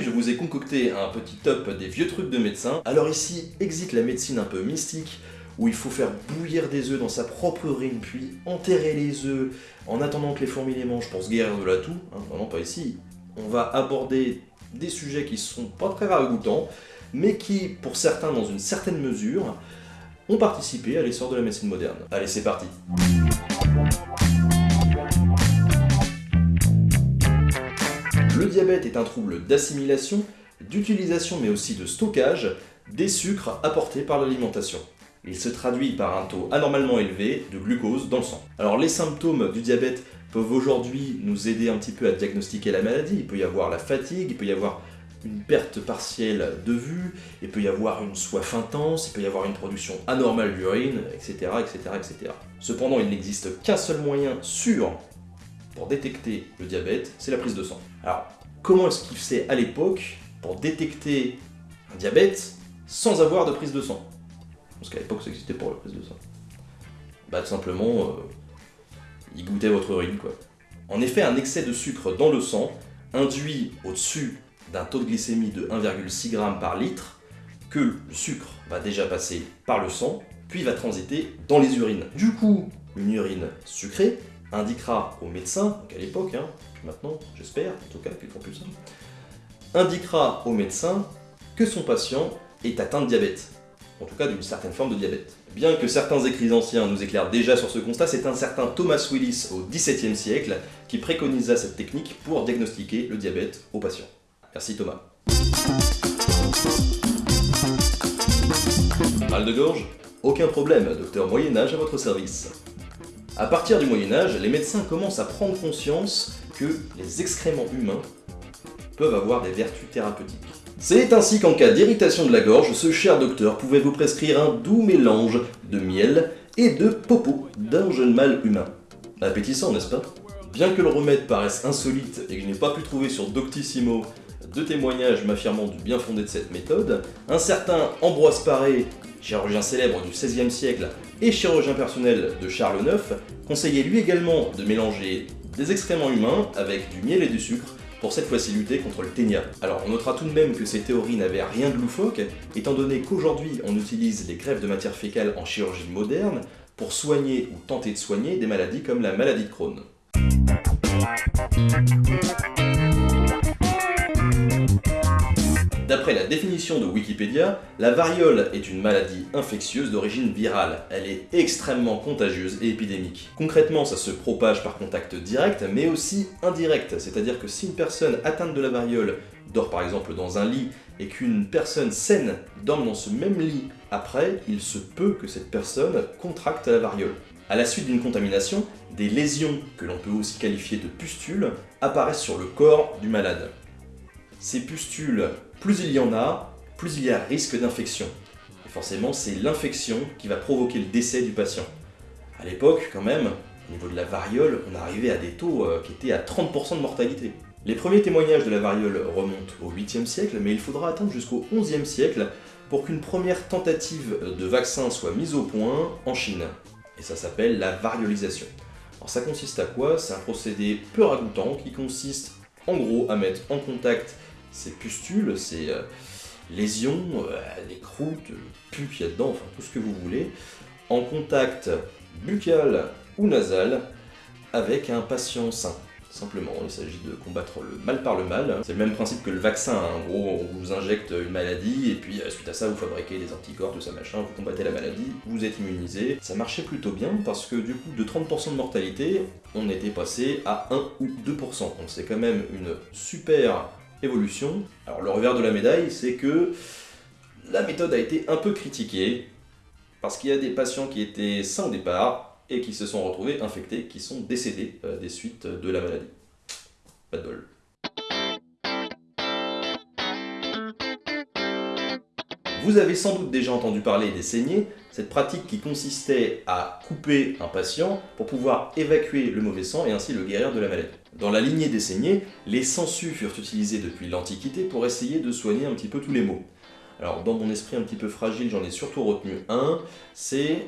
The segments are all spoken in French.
Je vous ai concocté un petit top des vieux trucs de médecin. Alors ici, existe la médecine un peu mystique, où il faut faire bouillir des œufs dans sa propre urine, puis enterrer les œufs en attendant que les fourmis les mangent pour se guérir de la toux. Hein, vraiment pas ici. On va aborder des sujets qui sont pas très ragoûtants, mais qui, pour certains dans une certaine mesure, ont participé à l'essor de la médecine moderne. Allez, c'est parti diabète est un trouble d'assimilation, d'utilisation mais aussi de stockage des sucres apportés par l'alimentation. Il se traduit par un taux anormalement élevé de glucose dans le sang. Alors les symptômes du diabète peuvent aujourd'hui nous aider un petit peu à diagnostiquer la maladie. Il peut y avoir la fatigue, il peut y avoir une perte partielle de vue, il peut y avoir une soif intense, il peut y avoir une production anormale d'urine, etc., etc., etc. Cependant, il n'existe qu'un seul moyen sûr pour détecter le diabète, c'est la prise de sang. Alors, comment est-ce qu'il fait à l'époque pour détecter un diabète sans avoir de prise de sang? Parce qu'à l'époque, ça existait pour la prise de sang. Bah, tout simplement, euh, il goûtait votre urine, quoi. En effet, un excès de sucre dans le sang induit au-dessus d'un taux de glycémie de 1,6 g par litre que le sucre va déjà passer par le sang, puis va transiter dans les urines. Du coup, une urine sucrée indiquera au médecin, donc à l'époque, hein, maintenant j'espère, en tout cas qu'ils font plus indiquera au médecin que son patient est atteint de diabète, en tout cas d'une certaine forme de diabète. Bien que certains écrits anciens nous éclairent déjà sur ce constat, c'est un certain Thomas Willis au XVIIe siècle qui préconisa cette technique pour diagnostiquer le diabète aux patients. Merci Thomas. Mal de gorge? Aucun problème, docteur Moyen-Âge à votre service. À partir du Moyen-Âge, les médecins commencent à prendre conscience que les excréments humains peuvent avoir des vertus thérapeutiques. C'est ainsi qu'en cas d'irritation de la gorge, ce cher docteur pouvait vous prescrire un doux mélange de miel et de popo d'un jeune mâle humain. Appétissant, n'est-ce pas? Bien que le remède paraisse insolite et que je n'ai pas pu trouver sur Doctissimo de témoignages m'affirmant du bien fondé de cette méthode, un certain Ambroise Paré, chirurgien célèbre du XVIe siècle et chirurgien personnel de Charles IX, conseillait lui également de mélanger des excréments humains avec du miel et du sucre pour cette fois-ci lutter contre le ténia. Alors on notera tout de même que ces théories n'avaient rien de loufoque, étant donné qu'aujourd'hui on utilise les greffes de matière fécale en chirurgie moderne pour soigner ou tenter de soigner des maladies comme la maladie de Crohn. D'après la définition de Wikipédia, la variole est une maladie infectieuse d'origine virale. Elle est extrêmement contagieuse et épidémique. Concrètement, ça se propage par contact direct, mais aussi indirect. C'est-à-dire que si une personne atteinte de la variole dort par exemple dans un lit et qu'une personne saine dorme dans ce même lit après, il se peut que cette personne contracte la variole. À la suite d'une contamination, des lésions, que l'on peut aussi qualifier de pustules, apparaissent sur le corps du malade. Ces pustules plus il y en a, plus il y a risque d'infection. Et forcément, c'est l'infection qui va provoquer le décès du patient. À l'époque, quand même, au niveau de la variole, on arrivait à des taux euh, qui étaient à 30% de mortalité. Les premiers témoignages de la variole remontent au 8e siècle, mais il faudra attendre jusqu'au 11e siècle pour qu'une première tentative de vaccin soit mise au point en Chine. Et ça s'appelle la variolisation. Alors ça consiste à quoi? C'est un procédé peu ragoûtant qui consiste en gros à mettre en contact ces pustules, ces euh, lésions, euh, les croûtes, le pu qu'il y a dedans, enfin tout ce que vous voulez, en contact buccal ou nasal avec un patient sain. Simplement, il s'agit de combattre le mal par le mal. C'est le même principe que le vaccin, hein. en gros, on vous injecte une maladie, et puis euh, suite à ça, vous fabriquez des anticorps, tout ça machin, vous combattez la maladie, vous êtes immunisé. Ça marchait plutôt bien, parce que du coup, de 30% de mortalité, on était passé à 1 ou 2%. Donc c'est quand même une super évolution. Alors le revers de la médaille, c'est que la méthode a été un peu critiquée, parce qu'il y a des patients qui étaient sains au départ, et qui se sont retrouvés infectés, qui sont décédés euh, des suites de la maladie. Pas de bol. Vous avez sans doute déjà entendu parler des saignées, cette pratique qui consistait à couper un patient pour pouvoir évacuer le mauvais sang et ainsi le guérir de la maladie. Dans la lignée des saignées, les sangsues furent utilisés depuis l'Antiquité pour essayer de soigner un petit peu tous les maux. Alors dans mon esprit un petit peu fragile, j'en ai surtout retenu un, c'est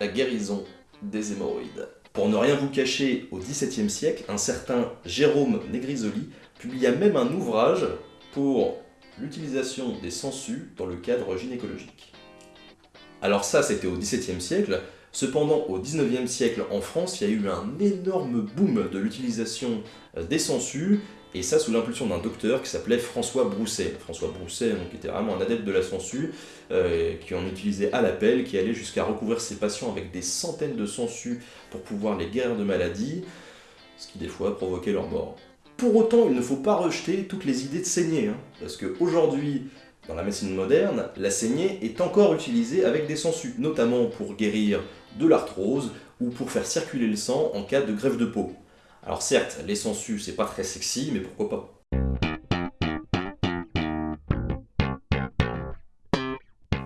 la guérison des hémorroïdes. Pour ne rien vous cacher, au XVIIe siècle, un certain Jérôme Negrisoli publia même un ouvrage pour l'utilisation des sangsues dans le cadre gynécologique. Alors ça, c'était au XVIIe siècle, cependant au XIXe siècle en France, il y a eu un énorme boom de l'utilisation euh, des sangsues, et ça sous l'impulsion d'un docteur qui s'appelait François Brousset. François Brousset, donc, était vraiment un adepte de la sangsue, euh, qui en utilisait à l'appel, qui allait jusqu'à recouvrir ses patients avec des centaines de sangsues pour pouvoir les guérir de maladies, ce qui des fois provoquait leur mort. Pour autant, il ne faut pas rejeter toutes les idées de saignée, hein, parce qu'aujourd'hui, dans la médecine moderne, la saignée est encore utilisée avec des sangsues, notamment pour guérir de l'arthrose ou pour faire circuler le sang en cas de grève de peau. Alors certes, les sangsues, c'est pas très sexy, mais pourquoi pas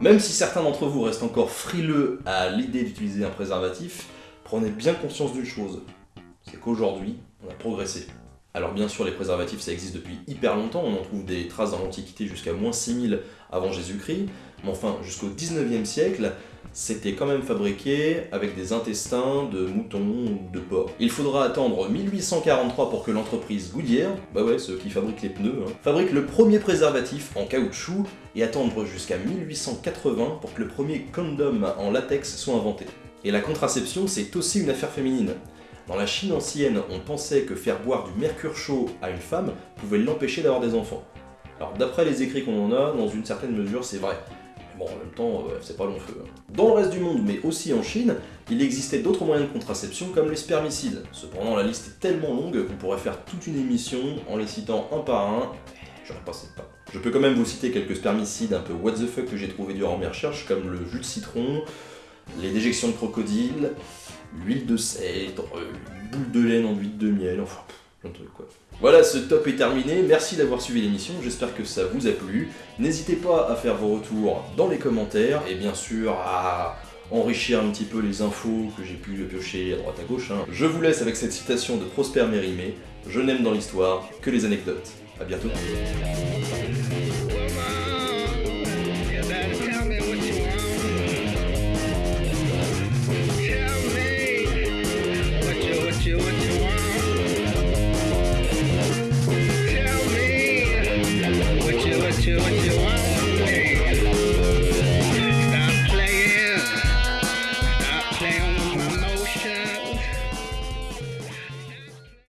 Même si certains d'entre vous restent encore frileux à l'idée d'utiliser un préservatif, prenez bien conscience d'une chose, c'est qu'aujourd'hui, on a progressé. Alors bien sûr, les préservatifs, ça existe depuis hyper longtemps, on en trouve des traces dans l'Antiquité jusqu'à moins 6000 avant Jésus-Christ, mais enfin, jusqu'au 19e siècle, c'était quand même fabriqué avec des intestins de moutons ou de porc. Il faudra attendre 1843 pour que l'entreprise Goodyear, bah ouais, ceux qui fabriquent les pneus, hein, fabrique le premier préservatif en caoutchouc et attendre jusqu'à 1880 pour que le premier condom en latex soit inventé. Et la contraception, c'est aussi une affaire féminine. Dans la Chine ancienne, on pensait que faire boire du mercure chaud à une femme pouvait l'empêcher d'avoir des enfants. Alors d'après les écrits qu'on en a, dans une certaine mesure c'est vrai. Mais bon, en même temps, euh, c'est pas long feu. Hein. Dans le reste du monde, mais aussi en Chine, il existait d'autres moyens de contraception comme les spermicides. Cependant, la liste est tellement longue qu'on pourrait faire toute une émission en les citant un par un. J'aurais passé pas. Je peux quand même vous citer quelques spermicides un peu what the fuck que j'ai trouvé durant mes recherches, comme le jus de citron, les déjections de crocodile, l'huile de cèdre, une boule de laine en huile de miel, enfin, plein de trucs quoi. Voilà, ce top est terminé, merci d'avoir suivi l'émission, j'espère que ça vous a plu. N'hésitez pas à faire vos retours dans les commentaires, et bien sûr à enrichir un petit peu les infos que j'ai pu piocher à droite à gauche. Hein. Je vous laisse avec cette citation de Prosper Mérimée, « Je n'aime dans l'histoire que les anecdotes ». A bientôt